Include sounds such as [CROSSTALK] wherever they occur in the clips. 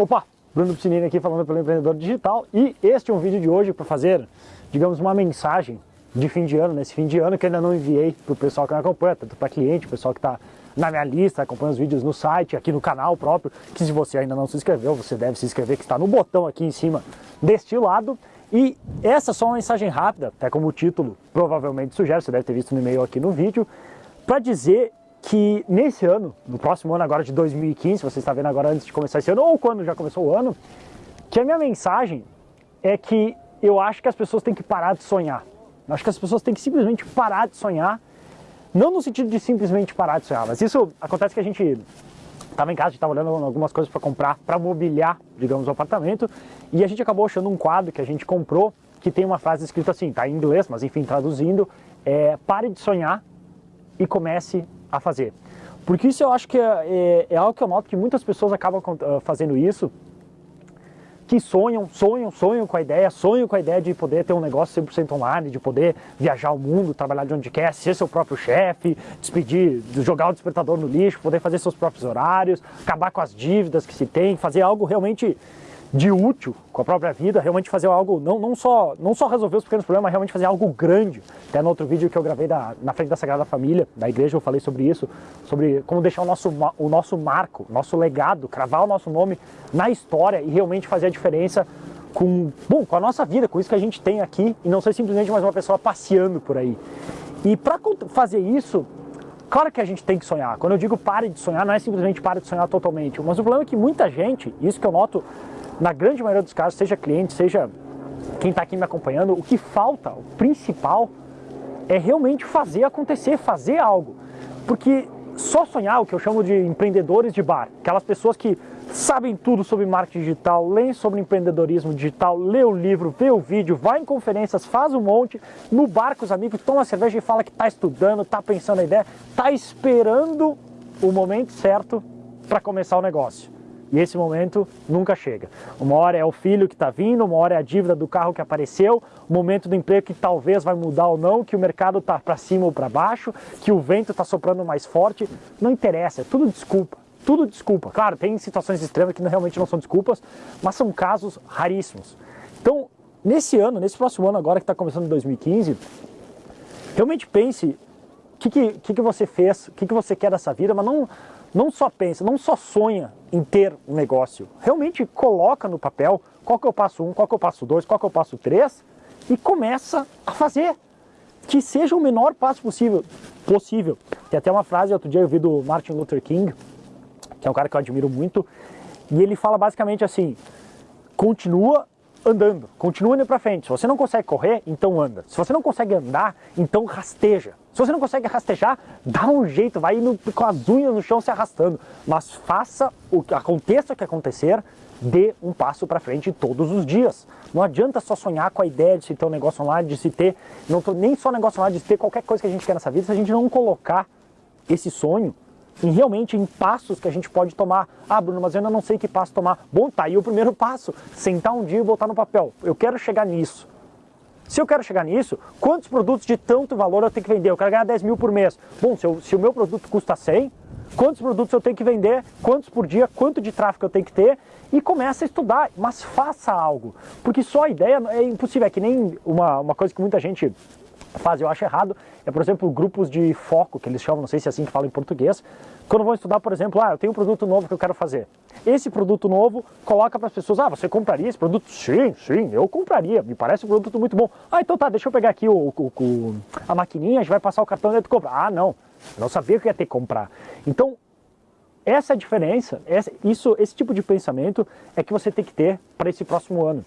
Opa, Bruno Piscinini aqui falando pelo Empreendedor Digital e este é um vídeo de hoje para fazer, digamos, uma mensagem de fim de ano, nesse fim de ano que ainda não enviei para o pessoal que me acompanha, tanto para cliente, pessoal que está na minha lista, acompanha os vídeos no site, aqui no canal próprio, que se você ainda não se inscreveu, você deve se inscrever, que está no botão aqui em cima deste lado. E essa é só uma mensagem rápida, até como o título provavelmente sugere, você deve ter visto no e-mail aqui no vídeo, para dizer que nesse ano, no próximo ano agora de 2015, você está vendo agora antes de começar esse ano, ou quando já começou o ano, que a minha mensagem é que eu acho que as pessoas têm que parar de sonhar. Eu acho que as pessoas têm que simplesmente parar de sonhar, não no sentido de simplesmente parar de sonhar, mas isso acontece que a gente estava em casa, a gente estava olhando algumas coisas para comprar, para mobiliar, digamos, o apartamento, e a gente acabou achando um quadro que a gente comprou, que tem uma frase escrita assim, tá em inglês, mas enfim, traduzindo, é pare de sonhar e comece a fazer. Porque isso eu acho que é, é, é algo que eu noto que muitas pessoas acabam uh, fazendo isso, que sonham, sonham, sonham com a ideia, sonham com a ideia de poder ter um negócio 100% online, de poder viajar o mundo, trabalhar de onde quer, ser seu próprio chefe, despedir, jogar o despertador no lixo, poder fazer seus próprios horários, acabar com as dívidas que se tem, fazer algo realmente de útil com a própria vida, realmente fazer algo, não, não, só, não só resolver os pequenos problemas, mas realmente fazer algo grande. Até no outro vídeo que eu gravei da, na frente da Sagrada Família, da igreja, eu falei sobre isso, sobre como deixar o nosso, o nosso marco, nosso legado, cravar o nosso nome na história e realmente fazer a diferença com, bom, com a nossa vida, com isso que a gente tem aqui, e não ser simplesmente mais uma pessoa passeando por aí. E para fazer isso, Claro que a gente tem que sonhar. Quando eu digo pare de sonhar, não é simplesmente pare de sonhar totalmente. Mas o problema é que muita gente, isso que eu noto na grande maioria dos casos, seja cliente, seja quem está aqui me acompanhando, o que falta, o principal, é realmente fazer acontecer, fazer algo. Porque só sonhar, o que eu chamo de empreendedores de bar, aquelas pessoas que sabem tudo sobre marketing digital, leem sobre empreendedorismo digital, lê o livro, vê o vídeo, vai em conferências, faz um monte, no bar com os amigos, toma cerveja e fala que está estudando, está pensando a ideia, está esperando o momento certo para começar o negócio. E esse momento nunca chega. Uma hora é o filho que está vindo, uma hora é a dívida do carro que apareceu, o momento do emprego que talvez vai mudar ou não, que o mercado está para cima ou para baixo, que o vento está soprando mais forte. Não interessa, é tudo desculpa. Tudo desculpa. Claro, tem situações extremas que realmente não são desculpas, mas são casos raríssimos. Então, nesse ano, nesse próximo ano agora que está começando em 2015, realmente pense o que, que, que, você fez, o que, que você quer dessa vida, mas não não só pensa, não só sonha em ter um negócio, realmente coloca no papel qual que é o passo 1, um, qual que é o passo 2, qual que é o passo 3 e começa a fazer. Que seja o menor passo possível. possível. Tem até uma frase, outro dia eu vi do Martin Luther King, que é um cara que eu admiro muito, e ele fala basicamente assim, continua andando, continua indo para frente. Se você não consegue correr, então anda. Se você não consegue andar, então rasteja. Se você não consegue rastejar, dá um jeito, vai indo com as unhas no chão se arrastando. Mas faça o que aconteça o que acontecer, dê um passo para frente todos os dias. Não adianta só sonhar com a ideia de se ter um negócio online, de se ter, não tô, nem só negócio online, de se ter qualquer coisa que a gente quer nessa vida, se a gente não colocar esse sonho em realmente em passos que a gente pode tomar. Ah, Bruno, mas eu ainda não sei que passo tomar. Bom, tá aí o primeiro [LAUGHS] passo. Sentar um dia e botar no papel. Eu quero chegar nisso. Se eu quero chegar nisso, quantos produtos de tanto valor eu tenho que vender? Eu quero ganhar 10 mil por mês. Bom, se, eu, se o meu produto custa 100, quantos produtos eu tenho que vender? Quantos por dia? Quanto de tráfego eu tenho que ter? E começa a estudar, mas faça algo. Porque só a ideia é impossível. É que nem uma, uma coisa que muita gente faz, eu acho errado, é, por exemplo, grupos de foco, que eles chamam, não sei se é assim que fala em português, quando vão estudar, por exemplo, ah, eu tenho um produto novo que eu quero fazer. Esse produto novo coloca para as pessoas, ah, você compraria esse produto? Sim, sim, eu compraria, me parece um produto muito bom. Ah, então tá, deixa eu pegar aqui o, o, o a maquininha, a gente vai passar o cartão dentro e comprar. Ah, não, eu não sabia que ia ter que comprar. Então, essa é a diferença, essa, isso, esse tipo de pensamento é que você tem que ter para esse próximo ano.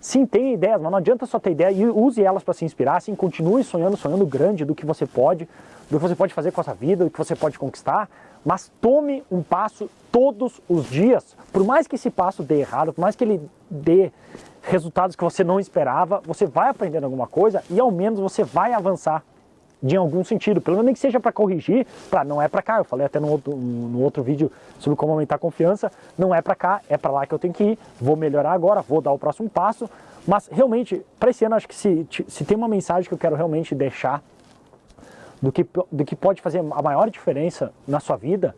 Sim, tem ideias, mas não adianta só ter ideia e use elas para se inspirar, sim, continue sonhando, sonhando grande do que você pode, do que você pode fazer com a sua vida, do que você pode conquistar, mas tome um passo todos os dias. Por mais que esse passo dê errado, por mais que ele dê resultados que você não esperava, você vai aprendendo alguma coisa e ao menos você vai avançar de algum sentido, pelo menos nem que seja para corrigir, para não é para cá, eu falei até no outro, no outro vídeo sobre como aumentar a confiança, não é para cá, é para lá que eu tenho que ir, vou melhorar agora, vou dar o próximo passo, mas realmente, para esse ano, acho que se, se tem uma mensagem que eu quero realmente deixar do que, do que pode fazer a maior diferença na sua vida,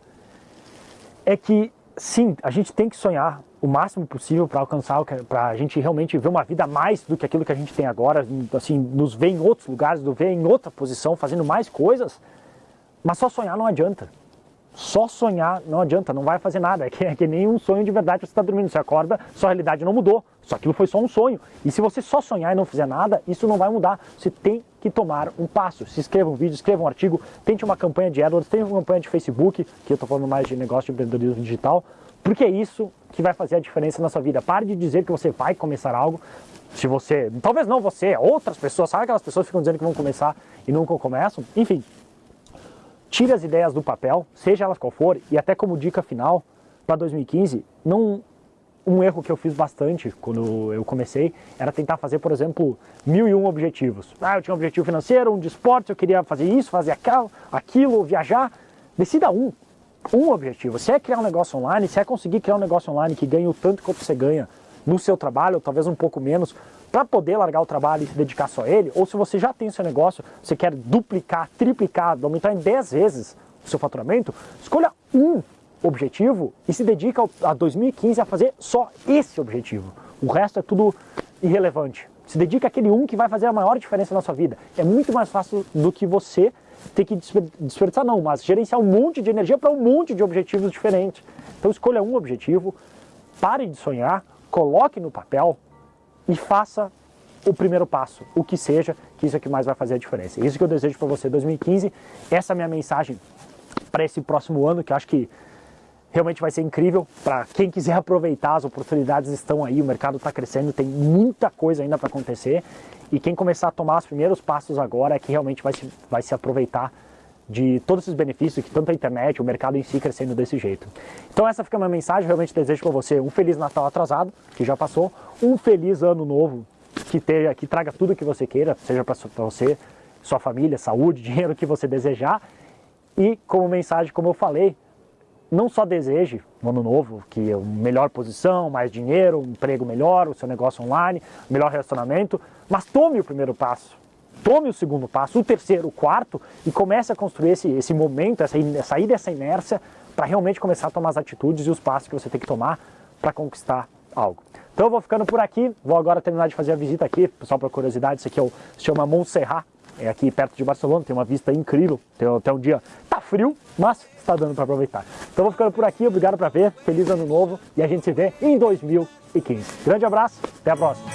é que sim, a gente tem que sonhar o máximo possível para alcançar, para a gente realmente ver uma vida mais do que aquilo que a gente tem agora, assim, nos ver em outros lugares, nos ver em outra posição, fazendo mais coisas, mas só sonhar não adianta. Só sonhar não adianta, não vai fazer nada. [LAUGHS] É que, é que nem um sonho de verdade você está dormindo. Você acorda, sua realidade não mudou. Só aquilo foi só um sonho. E se você só sonhar e não fizer nada, isso não vai mudar. Você tem que tomar um passo. Se inscreva um vídeo, escreva um artigo, tente uma campanha de AdWords, tente uma campanha de Facebook, que eu estou falando mais de negócio de empreendedorismo digital, porque é isso que vai fazer a diferença na sua vida. Pare de dizer que você vai começar algo. Se você, talvez não você, outras pessoas, sabe aquelas pessoas que ficam dizendo que vão começar e nunca começam? Enfim, tire as ideias do papel, seja elas qual for, e até como dica final para 2015, não, um erro que eu fiz bastante quando eu comecei era tentar fazer, por exemplo, mil e um objetivos. Ah, eu tinha um objetivo financeiro, um de esporte, eu queria fazer isso, fazer aquilo, aquilo viajar. Decida um, um objetivo. Se é criar um negócio online, se é conseguir criar um negócio online que ganhe o tanto quanto você ganha no seu trabalho, ou talvez um pouco menos, para poder largar o trabalho e se dedicar só a ele, ou se você já tem seu negócio, você quer duplicar, triplicar, aumentar em 10 vezes o seu faturamento, escolha um objetivo e se dedica a 2015 a fazer só esse objetivo. O resto é tudo irrelevante. Se dedica àquele um que vai fazer a maior diferença na sua vida. É muito mais fácil do que você ter que desperdiçar, não, mas gerenciar um monte de energia para um monte de objetivos diferentes. Então escolha um objetivo, pare de sonhar, coloque no papel, e faça o primeiro passo, o que seja, que isso é que mais vai fazer a diferença. Isso que eu desejo para você 2015, essa é a minha mensagem para esse próximo ano, que acho que realmente vai ser incrível para quem quiser aproveitar, as oportunidades estão aí, o mercado está crescendo, tem muita coisa ainda para acontecer e quem começar a tomar os primeiros passos agora é que realmente vai se, vai se aproveitar de todos esses benefícios que tanto a internet, o mercado em si crescendo desse jeito. Então essa fica a minha mensagem, realmente desejo para você um Feliz Natal atrasado, que já passou, um Feliz Ano Novo, que, tenha, que traga tudo que você queira, seja para você, sua família, saúde, [LAUGHS] dinheiro que você desejar, e como mensagem, como eu falei, não só deseje no ano novo que é uma melhor posição, mais dinheiro, um emprego melhor, o seu negócio online, melhor relacionamento, mas tome o primeiro passo tome o segundo passo, o terceiro, o quarto e comece a construir esse, esse momento, essa, sair dessa inércia para realmente começar a tomar as atitudes e os passos que você tem que tomar para conquistar algo. Então eu vou ficando por aqui, vou agora terminar de fazer a visita aqui, só por curiosidade, isso aqui é o, se chama Montserrat, é aqui perto de Barcelona, tem uma vista incrível, tem até um dia, tá frio, mas está dando para aproveitar. Então vou ficando por aqui, obrigado para ver, feliz ano novo. E a gente se vê em 2015. Grande abraço, até a próxima!